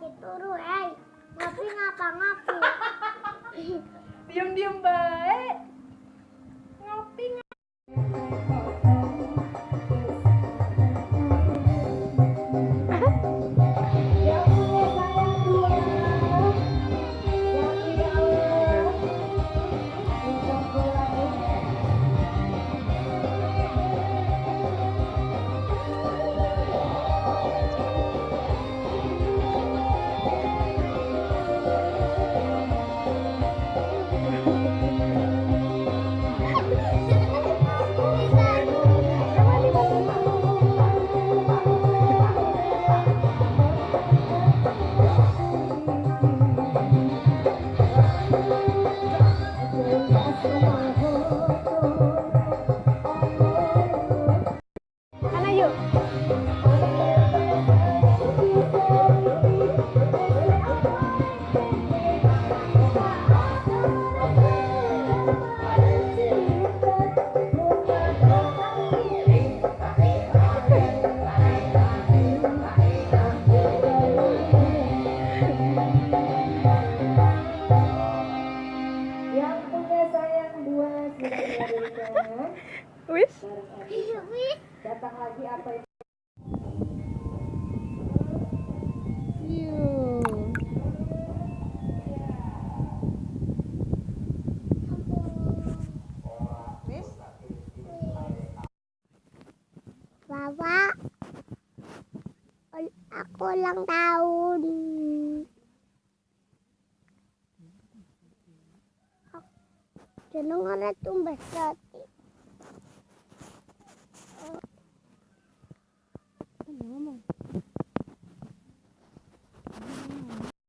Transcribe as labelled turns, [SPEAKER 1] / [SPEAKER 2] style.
[SPEAKER 1] Turu, eh. Ngopi ngapa ngopi?
[SPEAKER 2] Diam-diam baik. Wis?
[SPEAKER 3] Datang lagi apa itu?
[SPEAKER 1] Bapak, aku ulang tahun. Jenengan itu besar.